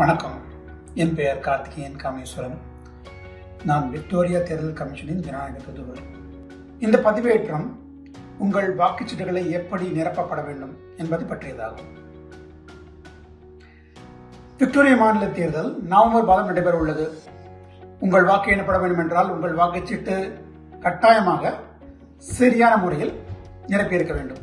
வணக்கம். என் பெயர் கார்த்திகேயன் காமேஸ்வரன். நான் விக்டோரியா தேர்தல் கமிஷனின் ஜனநாயக தூதுவர் இந்த பதிவேற்றம் உங்கள் வாக்குச்சீட்டுகளை எப்படி நிரப்பப்பட வேண்டும் என்பது பற்றியதாகும். விக்டோரியா மாநில தேர்தல் நவம்பர் மாதம் நடைபெற உள்ளது. உங்கள் வாக்கு எண்ணப்பட வேண்டும் என்றால் உங்கள் வாக்குச்சீட்டு கட்டாயமாக சரியான முறையில் நிரப்பியிருக்க வேண்டும்.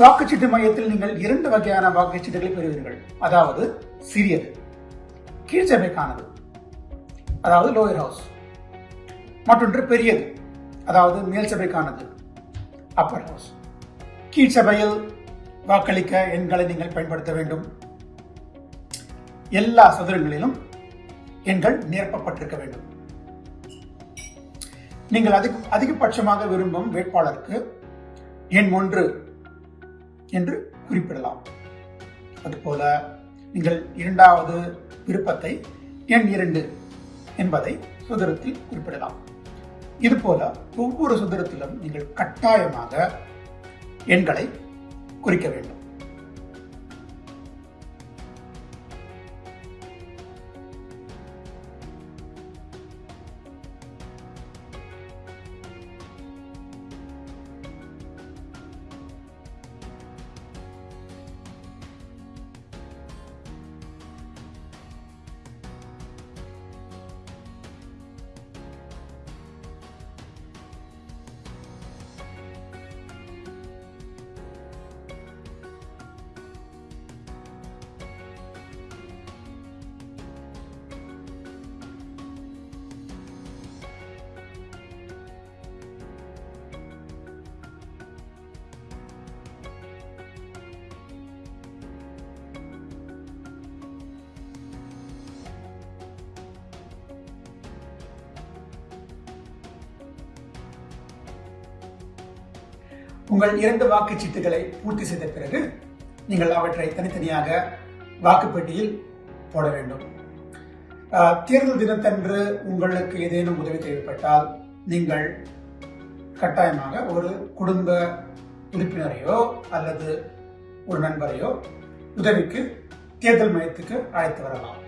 வாக்குச்சீட்டு மையத்தில் நீங்கள் இரண்டு வகையான வாக்குச்சீட்டுகளை பெறுவீர்கள். அதாவது சிறியது கீழ்ச்சபைக்கானது அதாவது லோயர் ஹவுஸ் மற்றொன்று பெரியது அதாவது மேல் சபைக்கானது அப்பர் ஹவுஸ் கீழ்ச்சபையில் வாக்களிக்க எண்களை நீங்கள் பயன்படுத்த வேண்டும். எல்லா சதுரங்களிலும் எண்கள் நிரப்பப்பட்டிருக்க வேண்டும். நீங்கள் அதிக அதிகபட்சமாக விரும்பும் வேட்பாளருக்கு எண் ஒன்று என்று குறிப்பிடலாம். அதுபோல நீங்கள் இரண்டாவது விருப்பத்தை எண் இரண்டு என்பதை சுதரத்தில் குறிப்பிடலாம். இதுபோல ஒவ்வொரு சுதரத்திலும் நீங்கள் கட்டாயமாக எண்களை குறிக்க வேண்டும். உங்கள் இரண்டு வாக்குச்சீட்டுகளை பூர்த்தி செய்த பிறகு நீங்கள் அவற்றை தனித்தனியாக வாக்குப்பெட்டியில் போட வேண்டும். தேர்தல் தினத்தன்று உங்களுக்கு ஏதேனும் உதவி தேவைப்பட்டால் நீங்கள் கட்டாயமாக ஒரு குடும்ப உறுப்பினரையோ அல்லது ஒரு நண்பரையோ உதவிக்கு தேர்தல் மையத்துக்கு அழைத்து வரலாம்.